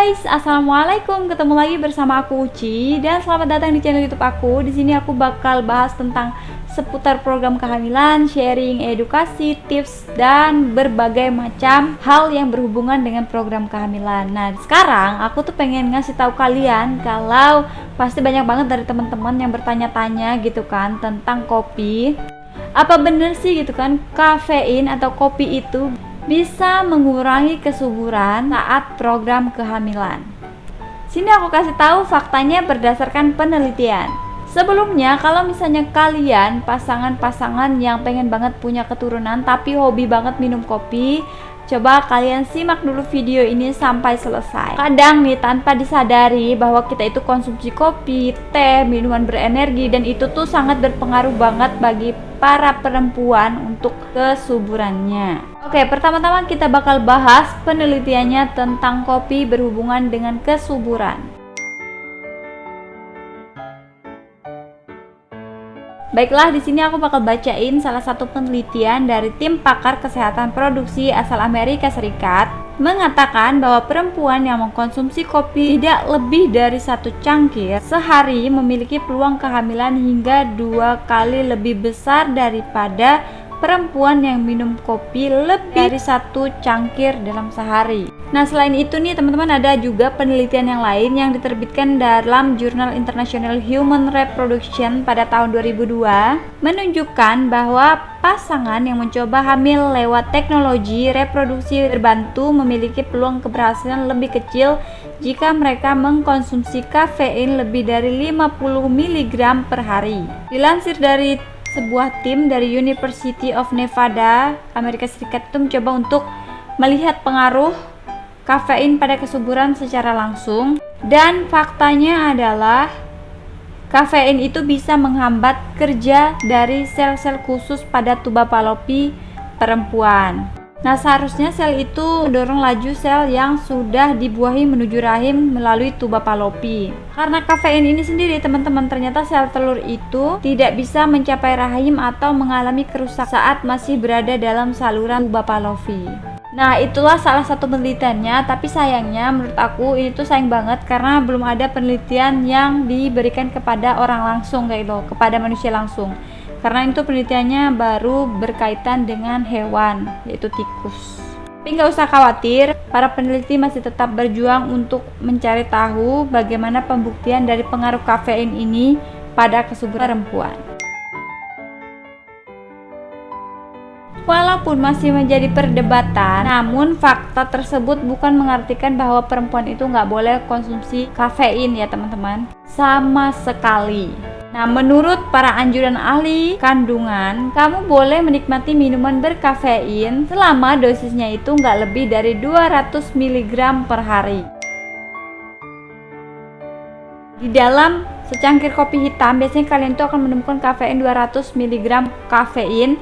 guys, assalamualaikum. Ketemu lagi bersama aku Uci dan selamat datang di channel YouTube aku. Di sini aku bakal bahas tentang seputar program kehamilan, sharing edukasi, tips dan berbagai macam hal yang berhubungan dengan program kehamilan. Nah, sekarang aku tuh pengen ngasih tahu kalian kalau pasti banyak banget dari teman-teman yang bertanya-tanya gitu kan tentang kopi. Apa bener sih gitu kan kafein atau kopi itu bisa mengurangi kesuburan saat program kehamilan. Sini aku kasih tahu faktanya berdasarkan penelitian. Sebelumnya, kalau misalnya kalian pasangan-pasangan yang pengen banget punya keturunan tapi hobi banget minum kopi, Coba kalian simak dulu video ini sampai selesai. Kadang nih tanpa disadari bahwa kita itu konsumsi kopi, teh, minuman berenergi dan itu tuh sangat berpengaruh banget bagi para perempuan untuk kesuburannya. Oke, pertama-tama kita bakal bahas penelitiannya tentang kopi berhubungan dengan kesuburan. Baiklah, di sini aku bakal bacain salah satu penelitian dari tim pakar kesehatan produksi asal Amerika Serikat mengatakan bahwa perempuan yang mengkonsumsi kopi tidak lebih dari satu cangkir sehari memiliki peluang kehamilan hingga dua kali lebih besar daripada perempuan yang minum kopi lebih dari satu cangkir dalam sehari. Nah, selain itu nih teman-teman ada juga penelitian yang lain yang diterbitkan dalam Jurnal International Human Reproduction pada tahun 2002 menunjukkan bahwa pasangan yang mencoba hamil lewat teknologi reproduksi terbantu memiliki peluang keberhasilan lebih kecil jika mereka mengkonsumsi kafein lebih dari 50 mg per hari. Dilansir dari sebuah tim dari University of Nevada, Amerika Serikat itu mencoba untuk melihat pengaruh kafein pada kesuburan secara langsung dan faktanya adalah kafein itu bisa menghambat kerja dari sel-sel khusus pada tuba palopi perempuan. Nah, seharusnya sel itu mendorong laju sel yang sudah dibuahi menuju rahim melalui tuba palopi. Karena kafein ini sendiri, teman-teman, ternyata sel telur itu tidak bisa mencapai rahim atau mengalami kerusakan saat masih berada dalam saluran tuba palopi. Nah, itulah salah satu penelitiannya, tapi sayangnya menurut aku ini tuh sayang banget karena belum ada penelitian yang diberikan kepada orang langsung kayak gitu, kepada manusia langsung. Karena itu penelitiannya baru berkaitan dengan hewan yaitu tikus. Tapi nggak usah khawatir para peneliti masih tetap berjuang untuk mencari tahu bagaimana pembuktian dari pengaruh kafein ini pada kesuburan perempuan Walaupun masih menjadi perdebatan, namun fakta tersebut bukan mengartikan bahwa perempuan itu nggak boleh konsumsi kafein ya teman-teman. Sama sekali. Nah, menurut para anjuran ahli kandungan, kamu boleh menikmati minuman berkafein selama dosisnya itu nggak lebih dari 200 mg per hari. Di dalam secangkir kopi hitam, biasanya kalian tuh akan menemukan kafein 200 mg kafein.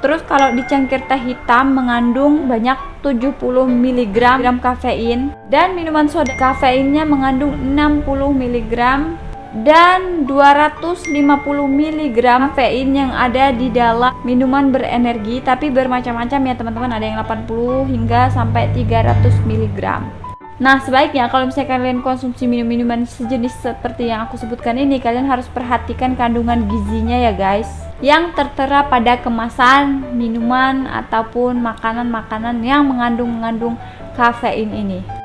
Terus kalau di cangkir teh hitam mengandung banyak 70 mg kafein. Dan minuman soda kafeinnya mengandung 60 mg dan 250 mg kafein yang ada di dalam minuman berenergi tapi bermacam-macam ya teman-teman. Ada yang 80 hingga sampai 300 mg Nah sebaiknya kalau misalnya kalian konsumsi minum-minuman sejenis seperti yang aku sebutkan ini kalian harus perhatikan kandungan gizinya ya guys yang tertera pada kemasan minuman ataupun makanan-makanan yang mengandung-mengandung kafein ini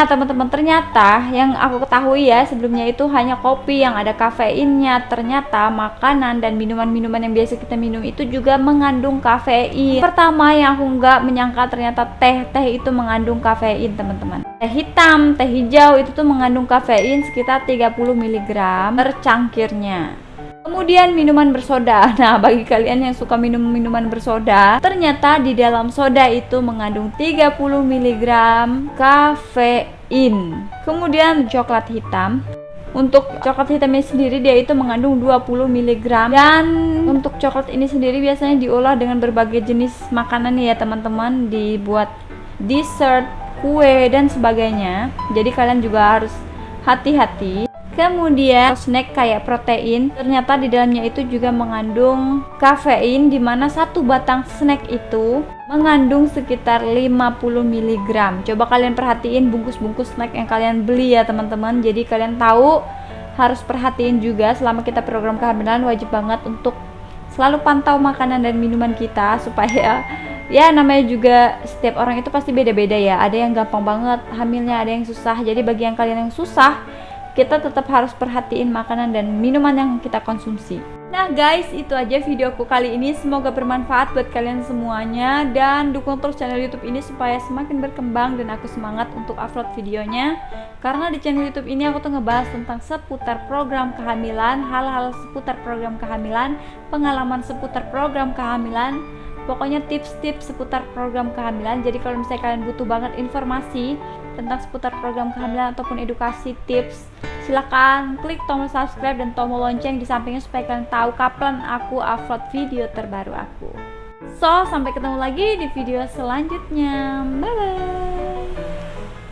Nah teman-teman ternyata yang aku ketahui ya sebelumnya itu hanya kopi yang ada kafeinnya. Ternyata makanan dan minuman-minuman yang biasa kita minum itu juga mengandung kafein. Pertama yang aku nggak menyangka ternyata teh-teh itu mengandung kafein teman-teman. Teh hitam, teh hijau itu tuh mengandung kafein sekitar 30 mg per cangkirnya Kemudian minuman bersoda. Nah, bagi kalian yang suka minum minuman bersoda, ternyata di dalam soda itu mengandung 30 mg kafein. Kemudian coklat hitam. Untuk coklat hitamnya sendiri dia itu mengandung 20 mg dan untuk coklat ini sendiri biasanya diolah dengan berbagai jenis makanan ya teman-teman, dibuat dessert, kue dan sebagainya. Jadi kalian juga harus hati-hati Kemudian snack kayak protein, ternyata di dalamnya itu juga mengandung kafein di mana satu batang snack itu mengandung sekitar 50 mg. Coba kalian perhatiin bungkus-bungkus snack yang kalian beli ya teman-teman. Jadi kalian tahu harus perhatiin juga selama kita program kehamilan wajib banget untuk selalu pantau makanan dan minuman kita supaya ya namanya juga setiap orang itu pasti beda-beda ya. Ada yang gampang banget hamilnya, ada yang susah. Jadi bagi yang kalian yang susah kita tetap harus perhatiin makanan dan minuman yang kita konsumsi. Nah guys, itu aja videoku kali ini. Semoga bermanfaat buat kalian semuanya dan dukung terus channel YouTube ini supaya semakin berkembang dan aku semangat untuk upload videonya. Karena di channel YouTube ini aku tuh ngebahas tentang seputar program kehamilan, hal-hal seputar program kehamilan, pengalaman seputar program kehamilan, pokoknya tips-tips seputar program kehamilan. Jadi kalau misalnya kalian butuh banget informasi tentang seputar program kehamilan ataupun edukasi tips silahkan klik tombol subscribe dan tombol lonceng di sampingnya supaya kalian tahu kapan aku upload video terbaru aku. So sampai ketemu lagi di video selanjutnya. Bye bye